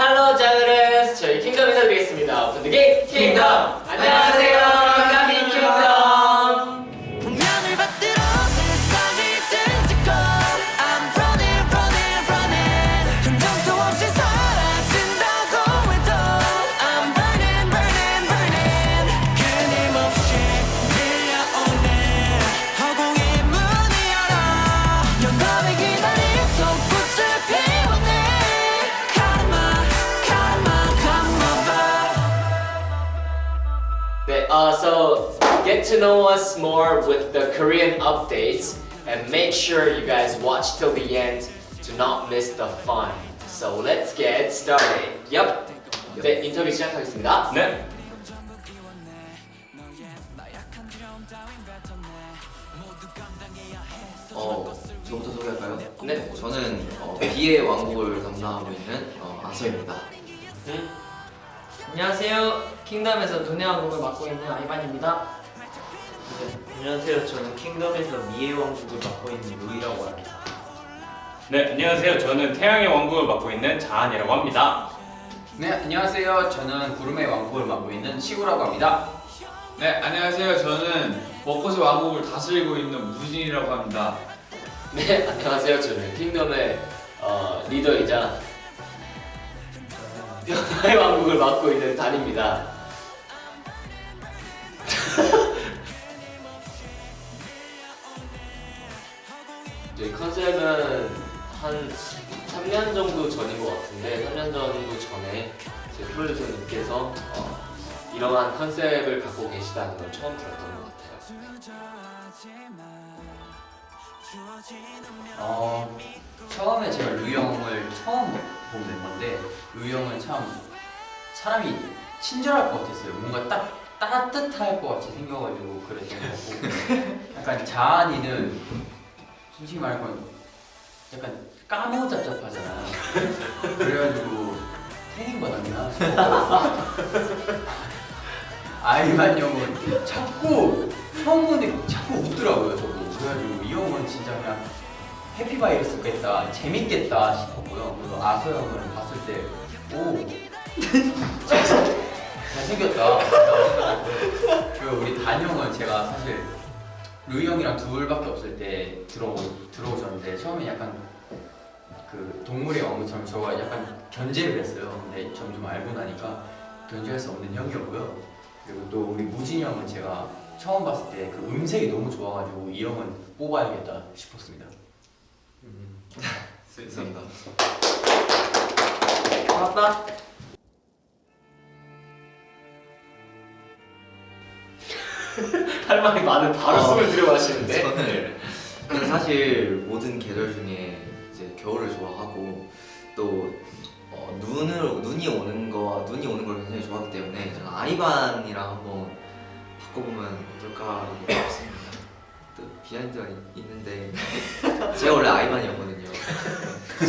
할로 자그레스 저희 킹덤 인사드리겠습니다. 게임 킹덤 안녕하세요 so get to know us more with the Korean updates and make sure you guys watch till the end to not miss the fun. So let's get started. Yep. 네, 인터뷰 시작하겠습니다. 네. 어, 저부터 소개할까요? 네. 저는 어, 비의 왕국을 담당하고 있는 어, 아서입니다. 음? 안녕하세요. 킹덤에서 돈의 왕국을 맡고 있는 아이반입니다. 안녕하세요. 저는 킹덤에서 미의 왕국을 맡고 있는 루이라고 합니다. 네, 안녕하세요. 저는 태양의 왕국을 맡고 있는 자한이라고 합니다. 네, 안녕하세요. 저는 구름의 왕국을 맡고 있는 시구라고 합니다. 네, 안녕하세요. 저는 벚꽃의 왕국을 다스리고 있는 무진이라고 합니다. 네, 안녕하세요. 저는 킹덤의 어, 리더이자 변화의 왕국을 맡고 있는 단입니다. 저희 컨셉은 한 3년 정도 전인 것 같은데 3년 정도 전에 제 프로듀서님께서 어, 이러한 컨셉을 갖고 계시다는 걸 처음 들었던 것 같아요. 어, 처음에 제가 루이 형을 처음 본 멤버인데 루이 형은 참 사람이 친절할 것 같았어요. 뭔가 딱 따뜻할 것 같이 생겨가지고 그랬던 거고 약간 자한이는 솔직히 말하면 약간 까무잡잡하잖아. 그래가지고 태닝 받았나? 아이만 형은 자꾸 보는데 자꾸 웃더라고요 저도 그래가지고 이 형은 진짜 그냥 해피바이러스겠다 재밌겠다 싶었고요 그리고 아서 형을 봤을 때오 잘생겼다 그리고 우리 단 형은 제가 사실 루이 형이랑 둘밖에 없을 때 들어오, 들어오셨는데 처음에 약간 그 동물의 왕국처럼 저가 약간 견제를 했어요 근데 점점 알고 나니까 견제할 수 없는 형이었고요 그리고 또 우리 무진이 형은 제가 처음 봤을 때 그 음색이 너무 좋아가지고 이 형은 뽑아야겠다 싶었습니다. 감사합니다. 맞다. 할 말이 많은 바로 어, 숨을 들여 마시는데 저는 저는 사실 모든 계절 중에 이제 겨울을 좋아하고 또 어, 눈을 눈이 오는 거 눈이 오는 걸 굉장히 좋아하기 때문에 저는 아이반이랑 한번 바꿔보면 어떨까 싶습니다. 또 비하인드가 있- 있는데 제가 원래 아이반이었거든요.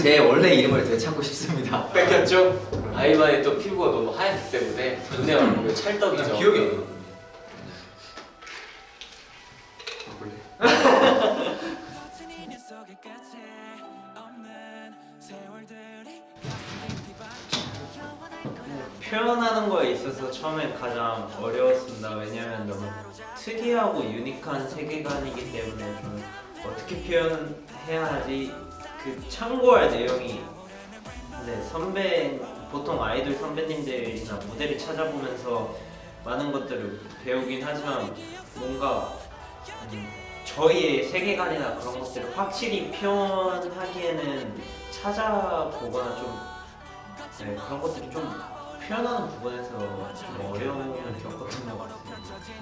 제 원래 이름을 되찾고 싶습니다. 뺏겼죠? 아이반의 또 피부가 너무 하얗기 때문에 눈에 얼굴이 찰떡이죠 그냥 기억이 안 나 표현하는 거에 있어서 처음에 가장 어려웠습니다. 왜냐면 너무 특이하고 유니크한 세계관이기 때문에 좀 어떻게 표현해야 하지 그 참고할 내용이 네, 선배 보통 아이돌 선배님들이나 무대를 찾아보면서 많은 것들을 배우긴 하지만 뭔가 음, 저희의 세계관이나 그런 것들을 확실히 표현하기에는 찾아보거나 좀 네, 그런 것들이 좀 표현하는 부분에서 좀 어려움을 겪었던 것 같습니다.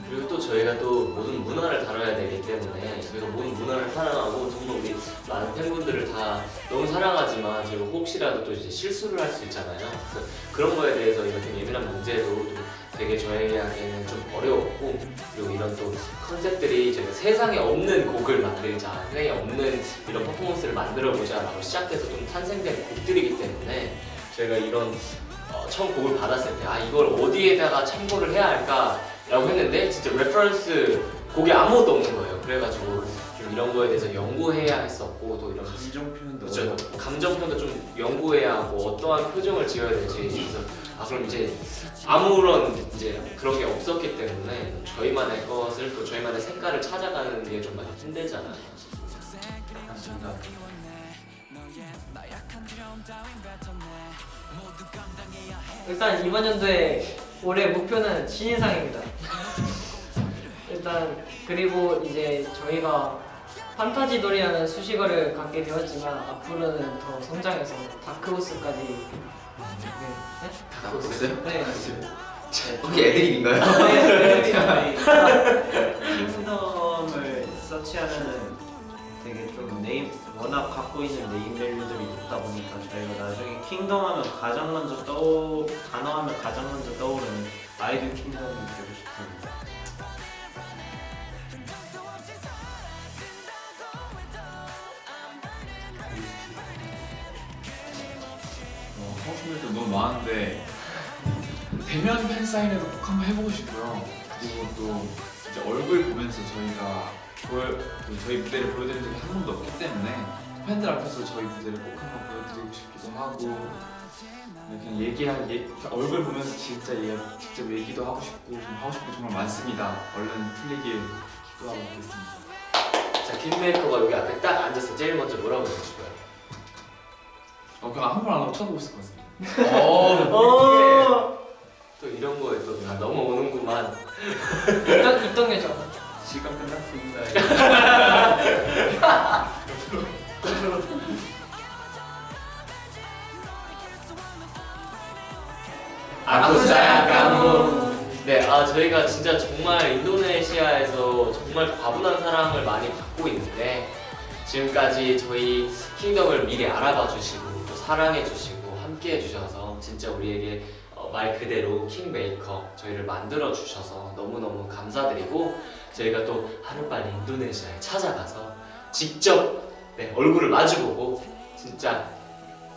그리고 또 저희가 또 모든 문화를 다뤄야 되기 때문에 저희가 모든 문화를 사랑하고 정말 우리 많은 팬분들을 다 너무 사랑하지만 저희가 혹시라도 또 이제 실수를 할 수 있잖아요 그래서 그런 거에 대해서 좀 예민한 문제도 좀 되게 저희에게는 좀 어려웠고 그리고 이런 또 컨셉들이 저희가 세상에 없는 곡을 만들자 세상에 없는 이런 퍼포먼스를 만들어보자 라고 시작해서 좀 탄생된 곡들이기 때문에 저희가 이런 어, 처음 곡을 받았을 때 아 이걸 어디에다가 참고를 해야 할까? 라고 했는데 진짜 reference 곡이 아무것도 없는 거예요. 그래가지고 이런 거에 대해서 연구해야 했었고 또 이런 감정 표현도 그렇죠. 감정 표현도 좀 연구해야 하고 어떠한 표정을 지어야 될지 그래서 아 그럼 이제 아무런 이제 그런 게 없었기 때문에 저희만의 것을 또 저희만의 색깔을 찾아가는 게 좀 많이 힘들잖아요. 맞습니다. 일단 이번 연도에 올해 목표는 신인상입니다. 일단 그리고 이제 저희가 판타지 놀이라는 수식어를 갖게 되었지만 앞으로는 더 성장해서 다크호스까지 네? 나왔어요? 네. 혹시 애드립인가요? 네. 네. 킹덤을 서치하면은 되게 좀 네임 워낙 갖고 있는 네임 밸류들이 있다 보니까 저희가 나중에 킹덤 하면 가장 먼저 떠 단어 하면 가장 먼저 떠오르는 아이돌 킹덤이 되고 싶습 너무 많은데 대면 팬 사인회도 꼭 한번 해보고 싶고요. 그리고 또 이제 얼굴 보면서 저희가 보여, 그 저희 무대를 보여드린 적이 한 번도 없기 때문에 팬들 앞에서 저희 무대를 꼭 한번 보여드리고 싶기도 하고 그냥 얘기할 얘, 얼굴 보면서 진짜 얘 직접 얘기도 하고 싶고 좀 하고 싶은 게 정말 많습니다. 얼른 풀리길 기도하고 있겠습니다. 자 킹메이커가 여기 앞에 딱 앉아서 제일 먼저 뭐라고 싶어요? 어 그냥 아무 말안 하고 쳐다보고 있을 것 같습니다. 어. 또 이런 거에 또다 넘어오는구만. 있던 있던 게죠. 시간 끝났습니다. 아쿠사야 까무. 네, 아 저희가 진짜 정말 인도네시아에서 정말 과분한 사랑을 많이 받고 있는데 지금까지 저희 킹덤을 미리 알아봐 주시고 또 사랑해 주시고 함께 해 주셔서 진짜 우리에게 어, 말 그대로 킹메이커 저희를 만들어 주셔서 너무너무 감사드리고 저희가 또 하루빨리 인도네시아에 찾아가서 직접 네, 얼굴을 마주보고 진짜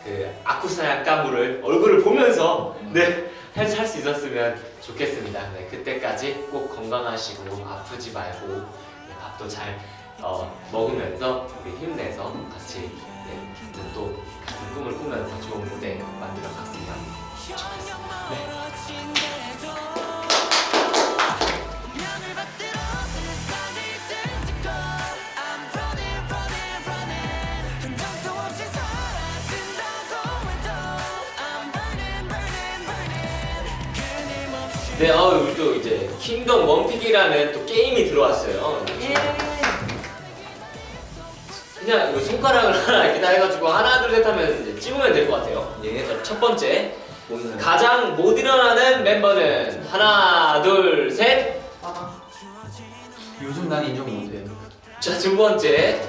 그 아쿠사야 까무를 얼굴을 보면서 네 할 수 있었으면 좋겠습니다. 네, 그때까지 꼭 건강하시고 아프지 말고 네, 밥도 잘 어, 먹으면서 우리 힘내서 같이 네, 또 꿈을 꾸면서 좋은 무대 만들어 갔으면 좋겠습니다. 네. 네, 어, 우리 또 이제 킹덤 원픽이라는 또 게임이 들어왔어요. 그냥 이거 손가락을 하나 이렇게 다 해가지고 하나 둘 셋 하면 이제 찍으면 될 것 같아요. 예. 자, 첫 번째 가장 못 일어나는 멤버는 하나 둘 셋. 요즘 난 인정 못해. 자, 두 번째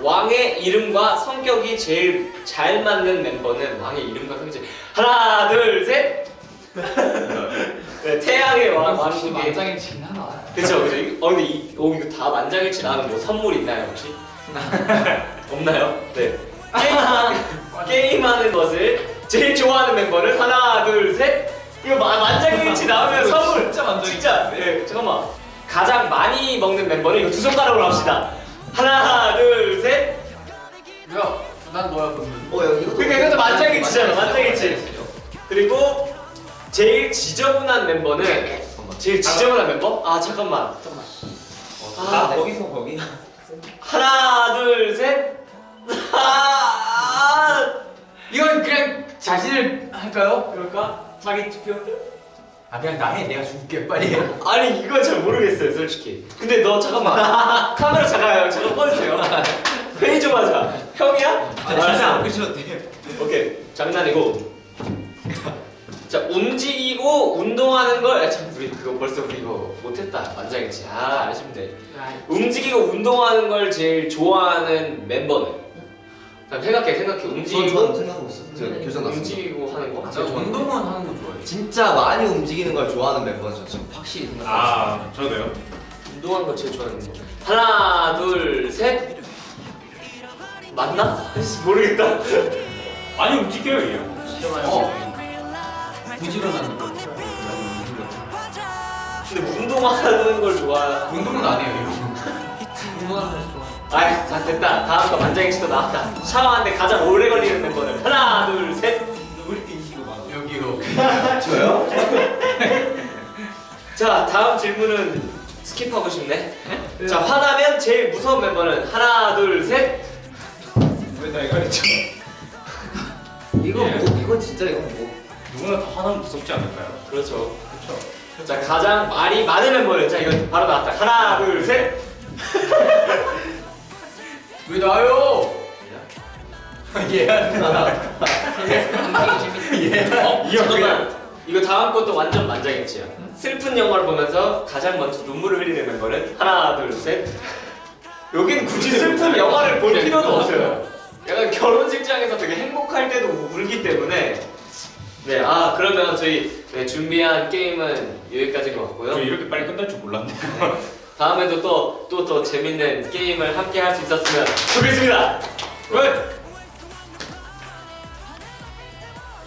왕의 이름과 성격이 제일 잘 맞는 멤버는 왕의 이름과 제일 하나 둘 셋. 네, 태양의 왕 왕국의 만장일치긴 하나. 그쵸 그쵸. 이거- 어 근데 이, 어, 이거 다 만장일치 나는 뭐 선물 있나요 혹시? 없나요? 네. 게임, 게임하는 것을 제일 좋아하는 멤버는 하나 둘셋. 이거 마, 만장일치 나오면 선물. 진짜 만장일치. 진짜. 네 잠깐만. 가장 많이 먹는 멤버는 이거 두 손가락으로 합시다. 하나 둘셋. 야, 난 너야 그러면. 어, 야, 이것도 그러니까 이것도 만장일치잖아 만장일치 그리고 제일 지저분한 멤버는 제일 지저분한 멤버? 아 잠깐만 잠깐만 나 아, 거기서 거기. 하나 둘 셋. 아, 이건 그냥 자신을 할까요? 그럴까? 자기 투표. 아 그냥 나 해. 내가 줄게 빨리. 아니 이건 잘 모르겠어요 솔직히. 근데 너 잠깐만 카메라 잠깐 잠깐 꺼주세요. 회의 좀 하자. 형이야? 진짜 안 그러셔도 돼요. 오케이 장난이고. 자움 운동하는 걸. 아, 참 우리 그거 벌써 우리 이거 못했다 만장일치. 아 아쉽네. 움직이고 운동하는 걸 제일 좋아하는 멤버는? 자, 생각해 생각해 움직이고 저는 생각하고 있어. 저 네. 교정 났습니다. 움직이고 하는 거. 나 운동은 하는 거 좋아해. 진짜 많이 움직이는 걸 좋아하는 멤버는 저 지금 확실히 생각하고 아 저도요. 운동하는 거 제일 좋아하는 거. 하나, 둘, 셋. 맞나? 모르겠다. 많이 움직여요 이 형. 어. 부지런한 거. 근데 운동하는 걸 좋아. 운동은 안 해요. 이거. 궁금한 거 좋아. 아이 자 됐다 다음 거 만장일치도 나왔다 샤워하는데 가장 오래 걸리는 멤버는 하나 둘셋 여기요. 저요? 자 다음 질문은 skip하고 싶네 자 화나면 제일 무서운 멤버는 하나 둘 셋 왜나 이거 했죠? 이거 예. 뭐 이거 진짜 이거 뭐 누구나 다 화나면 무섭지 않을까요? 그렇죠 자 가장 말이 많은 멤버는 자 이거 바로 나왔다. 하나 둘셋. 왜 나요? 예. 어, 잠깐만. 이거 다음 것도 완전 만장일치야. 슬픈 영화를 보면서 가장 먼저 눈물을 흘리는 멤버는 하나 둘 셋. 여긴 굳이 슬픈 영화를 볼 필요도 없어요. 약간 결혼식장에서 되게 행복할 때도 울기 때문에 네 아 그러면 저희 네, 준비한 게임은 여기까지인 것 같고요 저 이렇게 빨리 끝날 줄 몰랐네. 다음에도 또 또 더 재밌는 게임을 함께 할 수 있었으면 좋겠습니다. Good.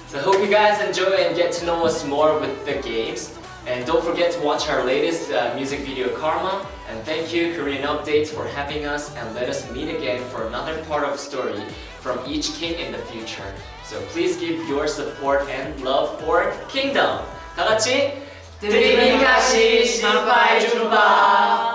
So hope you guys enjoy and get to know us more with the games. And don't forget to watch our latest uh, music video Karma. And thank you Korean Updates for having us and let us meet again for another part of story from each king in the future. So please give your support and love for Kingdom. 다 같이 드리밍 가시 신바이 준바